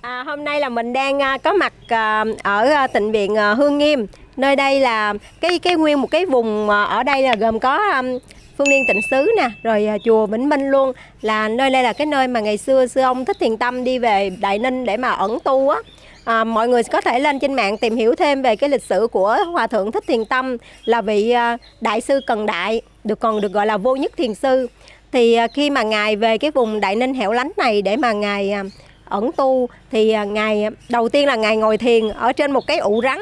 À, hôm nay là mình đang à, có mặt à, ở à, tịnh viện à, Hương Nghiêm. Nơi đây là cái cái nguyên một cái vùng à, ở đây là gồm có à, Phương Liên Tịnh Xứ nè, rồi à, chùa Vĩnh Minh luôn là nơi đây là cái nơi mà ngày xưa sư ông Thích Thiền Tâm đi về Đại Ninh để mà ẩn tu á. À, mọi người có thể lên trên mạng tìm hiểu thêm về cái lịch sử của Hòa thượng Thích Thiền Tâm là vị à, đại sư Cần Đại, được còn được gọi là vô nhất thiền sư. Thì à, khi mà ngài về cái vùng Đại Ninh hẻo lánh này để mà ngài à, ẩn tu, thì à, ngày à, đầu tiên là ngày ngồi thiền ở trên một cái ụ rắn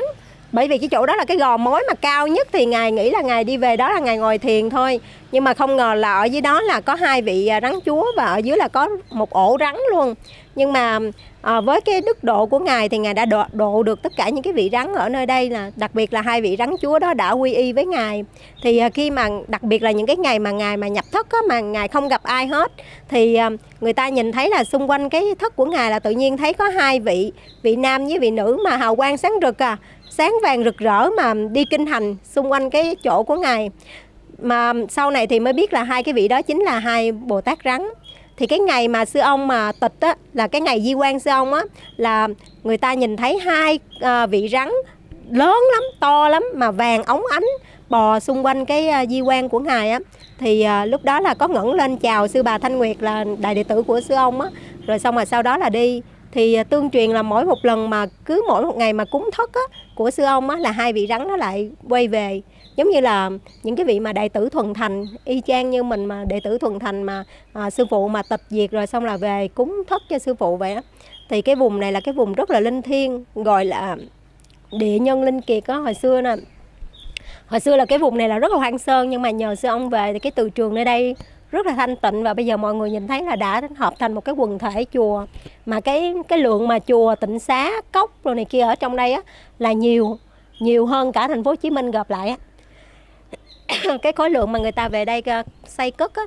bởi vì cái chỗ đó là cái gò mối mà cao nhất thì ngài nghĩ là ngài đi về đó là ngài ngồi thiền thôi. Nhưng mà không ngờ là ở dưới đó là có hai vị à, rắn chúa và ở dưới là có một ổ rắn luôn. Nhưng mà à, với cái đức độ của ngài thì ngài đã độ, độ được tất cả những cái vị rắn ở nơi đây là đặc biệt là hai vị rắn chúa đó đã quy y với ngài. Thì à, khi mà đặc biệt là những cái ngày mà ngài mà nhập thất á, mà ngài không gặp ai hết thì à, người ta nhìn thấy là xung quanh cái thất của ngài là tự nhiên thấy có hai vị vị nam với vị nữ mà hào quang sáng rực à sáng vàng rực rỡ mà đi kinh hành xung quanh cái chỗ của ngài. Mà sau này thì mới biết là hai cái vị đó chính là hai bồ tát rắn. Thì cái ngày mà sư ông mà tịch á là cái ngày di quan sư ông á là người ta nhìn thấy hai à, vị rắn lớn lắm to lắm mà vàng óng ánh bò xung quanh cái à, di quan của ngài á. Thì à, lúc đó là có ngẩng lên chào sư bà thanh nguyệt là đại đệ tử của sư ông á. Rồi xong rồi sau đó là đi thì à, tương truyền là mỗi một lần mà cứ mỗi một ngày mà cúng thất á, của sư ông á, là hai vị rắn nó lại quay về. Giống như là những cái vị mà đệ tử thuần thành y chang như mình mà đệ tử thuần thành mà à, sư phụ mà tịch diệt rồi xong là về cúng thất cho sư phụ vậy á. Thì cái vùng này là cái vùng rất là linh thiêng gọi là địa nhân linh kiệt á hồi xưa nè. Hồi xưa là cái vùng này là rất là hoang sơn nhưng mà nhờ sư ông về thì cái từ trường nơi đây rất là thanh tịnh và bây giờ mọi người nhìn thấy là đã hợp thành một cái quần thể chùa. Mà cái cái lượng mà chùa tịnh xá, cốc rồi này kia ở trong đây á, là nhiều nhiều hơn cả thành phố Hồ Chí Minh gộp lại á. Cái khối lượng mà người ta về đây ờ, xây cất á,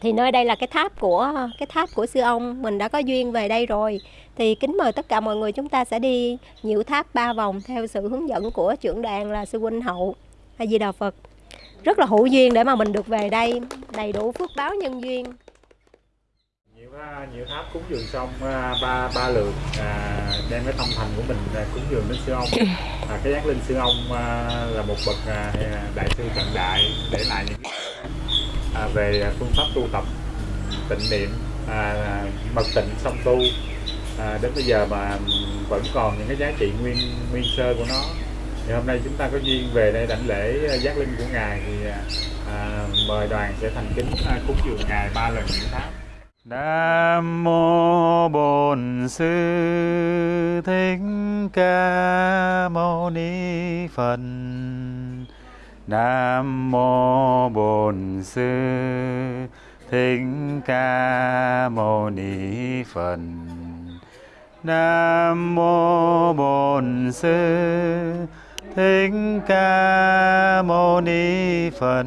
thì nơi đây là cái tháp của, cái tháp của sư ông, mình đã có duyên về đây rồi. Thì kính mời tất cả mọi người chúng ta sẽ đi nhiều tháp ba vòng theo sự hướng dẫn của trưởng đoàn là sư huynh hậu hay di đà phật rất là hữu duyên để mà mình được về đây đầy đủ phước báo nhân duyên. Nhiều à, nhiều tháp cúng dường xong à, ba ba lượt à, đem cái tâm thành của mình cúng dường đến sư ông. À, cái giác linh sư ông à, là một bậc à, đại sư cận đại để lại những à, về phương pháp tu tập tịnh niệm à, mật tịnh song tu. À, đến bây giờ mà vẫn còn những cái giá trị nguyên nguyên sơ của nó thì hôm nay chúng ta có duyên về đây đảnh lễ ờ, giác linh của ngài thì ờ, à, mời đoàn sẽ thành kính à, cúng dường ngài ba lần những tháp Nam mô Bổn Sư Thích Ca Mâu Ni Phật. Nam mô Bổn Sư Thích Ca Mâu Ni Phật. Nam mô Bổn Sư Thích Ca Mâu Ni Phật.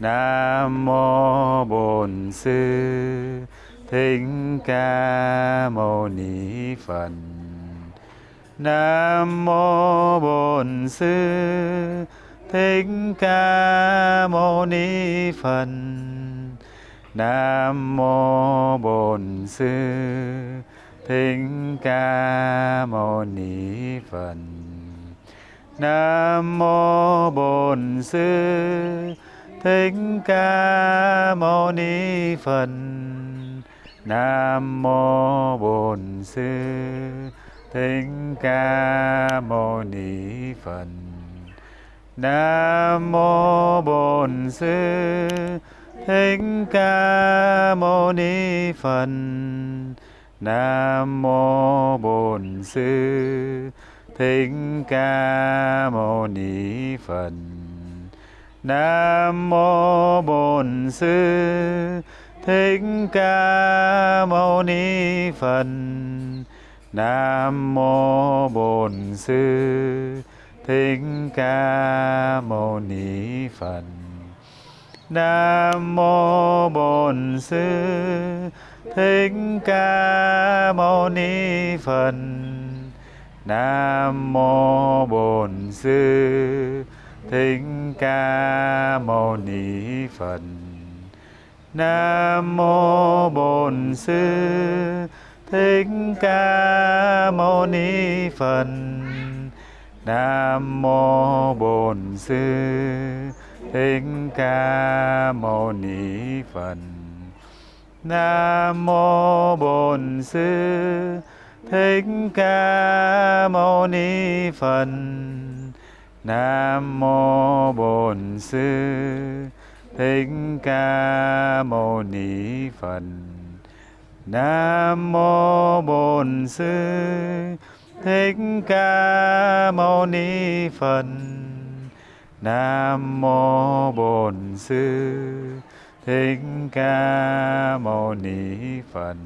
Nam mô Bổn Sư Thích Ca Mâu Ni Phật. Nam mô Bổn Sư Thích Ca Mâu Ni Phật. Nam mô Bổn Sư Thích Ca Mâu Ni Phật. Nam mô Bổn Sư Thích Ca Mâu Ni Phật. Nam mô Bổn Sư Thích Ca Mâu Ni Phật. Nam mô Bổn Sư Thích Ca Mâu Ni Phật. Nam mô Bổn Sư Thích Ca Mâu Ni Phật. Nam mô Bổn Sư Thích Ca Mâu Ni Phật. Nam mô Bổn Sư Thích Ca Mâu Ni Phật. Nam mô Bổn Sư Thích Ca Mâu Ni Phật. Nam mô Bổn Sư Thích Ca Mâu Ni Phật. Nam mô Bổn Sư thích ca mâu ni phật nam mô bổn sư thích ca mâu ni phật nam mô bổn sư thích ca mâu ni phật, nam mô bổn sư. Thích ca mâu ni phật, nam mô bổn sư. Thích ca mâu ni phật, nam mô bổn sư. Thích ca mâu ni phật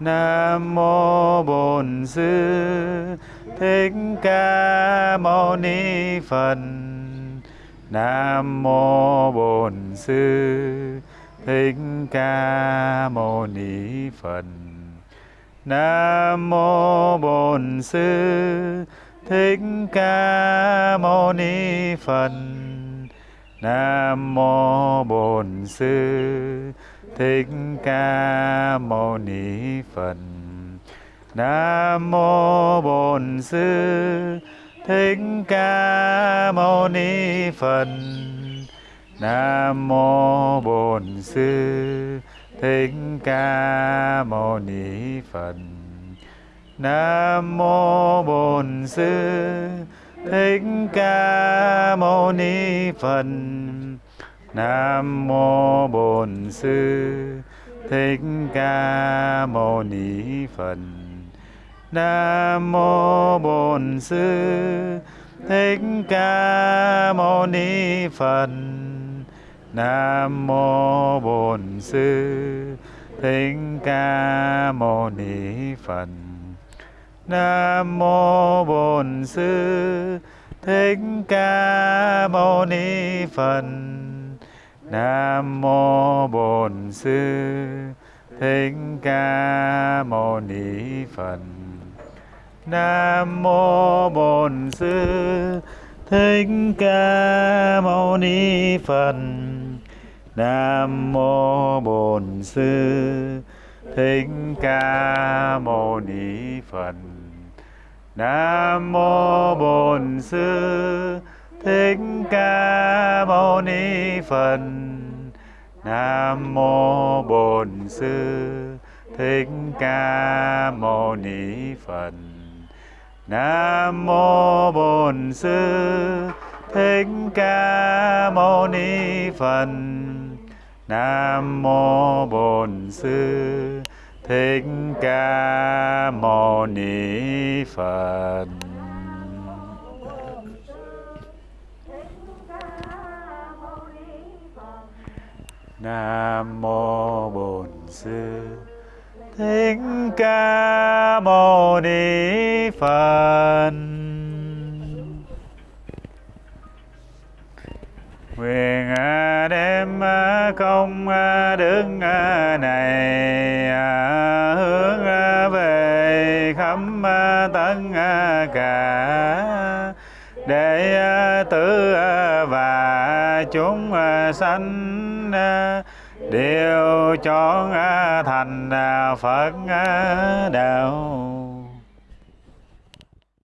nam mô bổn sư thích ca mâu ni phật. Nam mô bổn sư thích ca mâu ni phật. Nam mô bổn sư thích ca mâu ni phật. Nam mô bổn sư thích ca mâu ni phật. Nam mô bổn sư. Thích ca mâu ni phật. Nam mô bổn sư. Thích ca mâu ni phật. Nam mô bổn sư. Thích ca mâu ni phật nam mô bổn sư thích ca mâu ni phật. Nam mô bổn sư thích ca mâu ni phật. Nam mô bổn sư thích ca mâu ni phật. Nam mô bổn sư thích ca mâu ni phật nam mô bổn sư thích ca mâu ni phật. Nam mô bổn sư thích ca mâu ni phật. Nam mô bổn sư thích ca mâu ni phật. Nam mô bổn sư thích ca mâu ni phật. Nam mô bổn sư. Thích ca mâu ni phật. Nam mô bổn sư. Thích ca mâu ni phật. Nam mô bổn sư. Thích ca mâu ni phật. Nam mô bổn sư. Thích ca mâu ni phật. Nguyện à, đem à, công à, đức này hướng về khắp tất cả để tử và chúng sanh À, đều chọn à, thành à, Phật đạo.